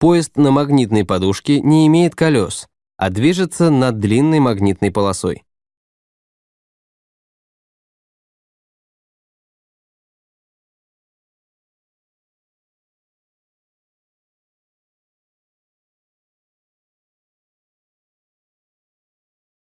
Поезд на магнитной подушке не имеет колес, а движется над длинной магнитной полосой.